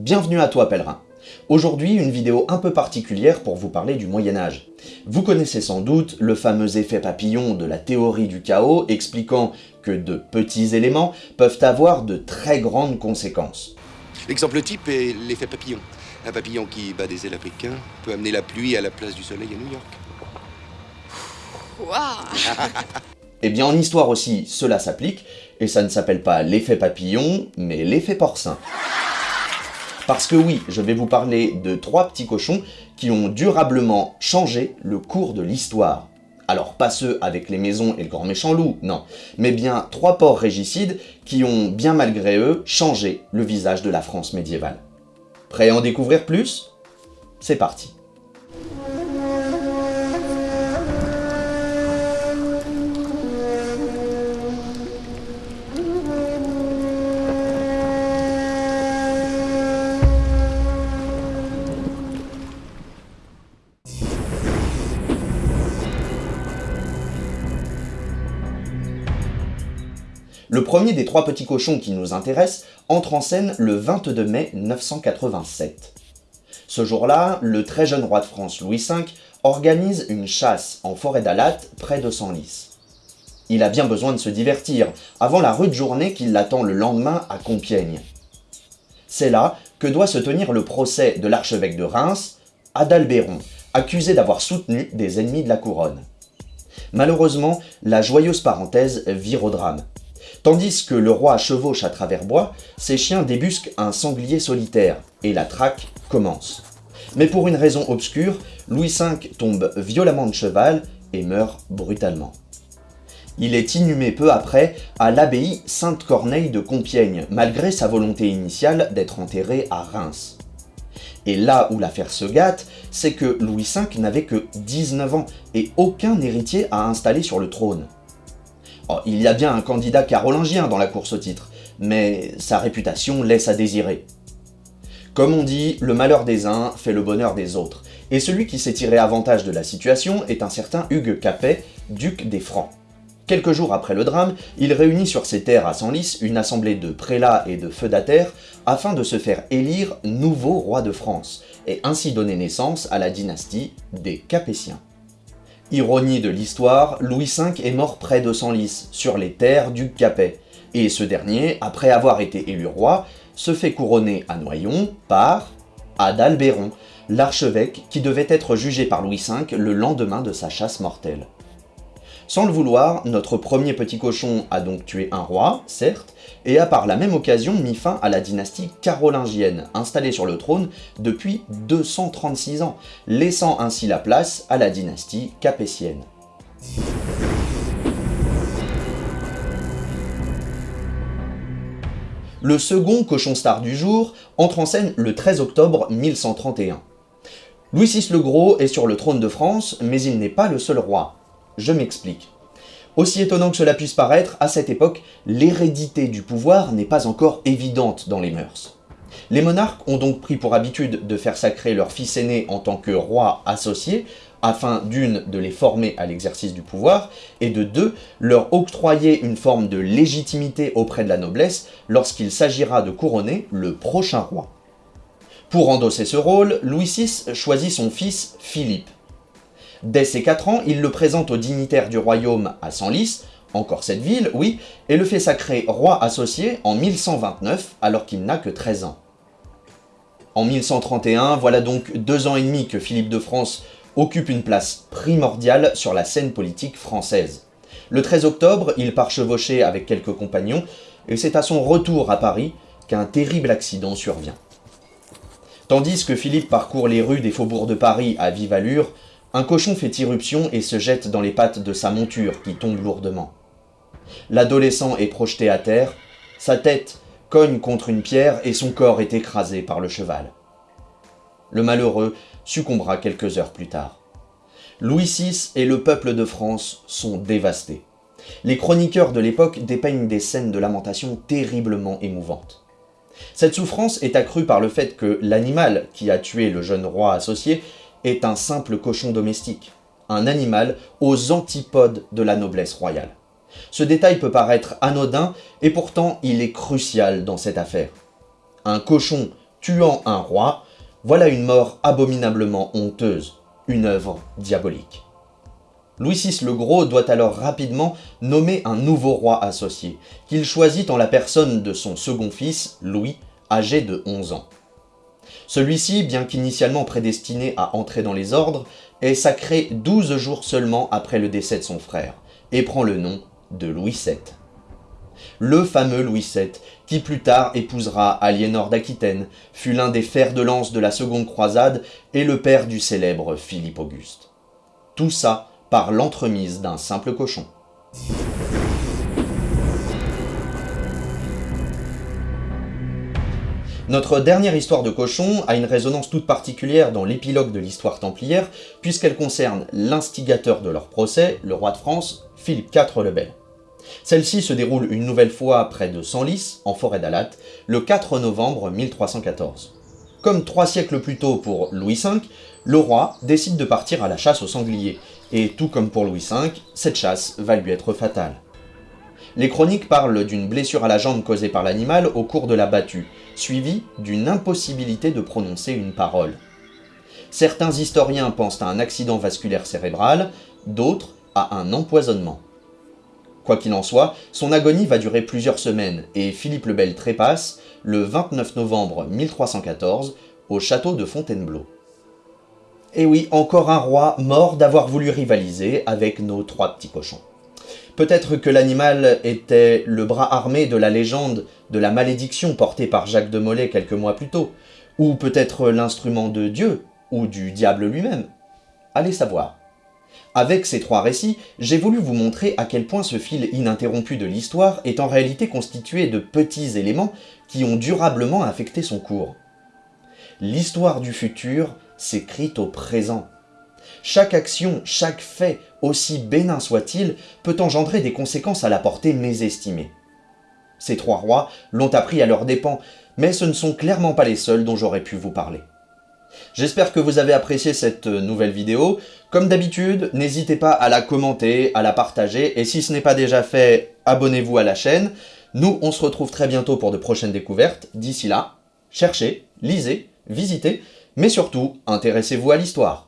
Bienvenue à toi pèlerin Aujourd'hui, une vidéo un peu particulière pour vous parler du Moyen-Âge. Vous connaissez sans doute le fameux effet papillon de la théorie du chaos expliquant que de petits éléments peuvent avoir de très grandes conséquences. L'exemple type est l'effet papillon. Un papillon qui bat des ailes à Pékin peut amener la pluie à la place du soleil à New York. Eh bien en histoire aussi, cela s'applique, et ça ne s'appelle pas l'effet papillon, mais l'effet porcin. Parce que oui, je vais vous parler de trois petits cochons qui ont durablement changé le cours de l'histoire. Alors pas ceux avec les maisons et le grand méchant loup, non, mais bien trois porcs régicides qui ont, bien malgré eux, changé le visage de la France médiévale. Prêt à en découvrir plus? C'est parti Le premier des trois petits cochons qui nous intéresse entre en scène le 22 mai 987. Ce jour-là, le très jeune roi de France Louis V organise une chasse en forêt d'Alat près de Senlis. Il a bien besoin de se divertir avant la rude journée qui l'attend le lendemain à Compiègne. C'est là que doit se tenir le procès de l'archevêque de Reims, Adalbéron, accusé d'avoir soutenu des ennemis de la couronne. Malheureusement, la joyeuse parenthèse vire au drame. Tandis que le roi chevauche à travers bois, ses chiens débusquent un sanglier solitaire, et la traque commence. Mais pour une raison obscure, Louis V tombe violemment de cheval et meurt brutalement. Il est inhumé peu après à l'abbaye Sainte-Corneille de Compiègne, malgré sa volonté initiale d'être enterré à Reims. Et là où l'affaire se gâte, c'est que Louis V n'avait que 19 ans et aucun héritier à installer sur le trône. Oh, il y a bien un candidat carolingien dans la course au titre, mais sa réputation laisse à désirer. Comme on dit, le malheur des uns fait le bonheur des autres, et celui qui s'est tiré avantage de la situation est un certain Hugues Capet, duc des Francs. Quelques jours après le drame, il réunit sur ses terres à Senlis une assemblée de prélats et de feudataires afin de se faire élire nouveau roi de France, et ainsi donner naissance à la dynastie des Capétiens. Ironie de l'histoire, Louis V est mort près de Senlis, sur les terres du Capet, et ce dernier, après avoir été élu roi, se fait couronner à Noyon par Adalbéron, l'archevêque qui devait être jugé par Louis V le lendemain de sa chasse mortelle. Sans le vouloir, notre premier petit cochon a donc tué un roi, certes, et a par la même occasion mis fin à la dynastie carolingienne, installée sur le trône depuis 236 ans, laissant ainsi la place à la dynastie capétienne. Le second cochon star du jour entre en scène le 13 octobre 1131. Louis VI le Gros est sur le trône de France, mais il n'est pas le seul roi. Je m'explique. Aussi étonnant que cela puisse paraître, à cette époque, l'hérédité du pouvoir n'est pas encore évidente dans les mœurs. Les monarques ont donc pris pour habitude de faire sacrer leur fils aîné en tant que roi associé, afin d'une, de les former à l'exercice du pouvoir, et de deux, leur octroyer une forme de légitimité auprès de la noblesse lorsqu'il s'agira de couronner le prochain roi. Pour endosser ce rôle, Louis VI choisit son fils Philippe. Dès ses 4 ans, il le présente aux dignitaires du royaume à Senlis, encore cette ville, oui, et le fait sacrer roi associé en 1129, alors qu'il n'a que 13 ans. En 1131, voilà donc deux ans et demi que Philippe de France occupe une place primordiale sur la scène politique française. Le 13 octobre, il part chevaucher avec quelques compagnons, et c'est à son retour à Paris qu'un terrible accident survient. Tandis que Philippe parcourt les rues des faubourgs de Paris à vive allure, un cochon fait irruption et se jette dans les pattes de sa monture qui tombe lourdement. L'adolescent est projeté à terre, sa tête cogne contre une pierre et son corps est écrasé par le cheval. Le malheureux succombera quelques heures plus tard. Louis VI et le peuple de France sont dévastés. Les chroniqueurs de l'époque dépeignent des scènes de lamentation terriblement émouvantes. Cette souffrance est accrue par le fait que l'animal qui a tué le jeune roi associé est un simple cochon domestique, un animal aux antipodes de la noblesse royale. Ce détail peut paraître anodin, et pourtant il est crucial dans cette affaire. Un cochon tuant un roi, voilà une mort abominablement honteuse, une œuvre diabolique. Louis VI le Gros doit alors rapidement nommer un nouveau roi associé, qu'il choisit en la personne de son second fils, Louis, âgé de 11 ans. Celui-ci, bien qu'initialement prédestiné à entrer dans les ordres, est sacré 12 jours seulement après le décès de son frère, et prend le nom de Louis VII. Le fameux Louis VII, qui plus tard épousera Aliénor d'Aquitaine, fut l'un des fers de lance de la seconde croisade et le père du célèbre Philippe Auguste. Tout ça par l'entremise d'un simple cochon. Notre dernière histoire de cochon a une résonance toute particulière dans l'épilogue de l'histoire templière, puisqu'elle concerne l'instigateur de leur procès, le roi de France, Philippe IV le Bel. Celle-ci se déroule une nouvelle fois près de Senlis, en forêt d'Alat, le 4 novembre 1314. Comme trois siècles plus tôt pour Louis V, le roi décide de partir à la chasse aux sangliers, et tout comme pour Louis V, cette chasse va lui être fatale. Les chroniques parlent d'une blessure à la jambe causée par l'animal au cours de la battue, suivie d'une impossibilité de prononcer une parole. Certains historiens pensent à un accident vasculaire cérébral, d'autres à un empoisonnement. Quoi qu'il en soit, son agonie va durer plusieurs semaines, et Philippe le Bel trépasse le 29 novembre 1314 au château de Fontainebleau. Et oui, encore un roi mort d'avoir voulu rivaliser avec nos trois petits cochons. Peut-être que l'animal était le bras armé de la légende de la malédiction portée par Jacques de Molay quelques mois plus tôt, ou peut-être l'instrument de Dieu, ou du diable lui-même. Allez savoir. Avec ces trois récits, j'ai voulu vous montrer à quel point ce fil ininterrompu de l'histoire est en réalité constitué de petits éléments qui ont durablement affecté son cours. L'histoire du futur s'écrit au présent. Chaque action, chaque fait, aussi bénin soit-il, peut engendrer des conséquences à la portée mésestimée. Ces trois rois l'ont appris à leurs dépens, mais ce ne sont clairement pas les seuls dont j'aurais pu vous parler. J'espère que vous avez apprécié cette nouvelle vidéo. Comme d'habitude, n'hésitez pas à la commenter, à la partager, et si ce n'est pas déjà fait, abonnez-vous à la chaîne. Nous, on se retrouve très bientôt pour de prochaines découvertes. D'ici là, cherchez, lisez, visitez, mais surtout, intéressez-vous à l'histoire.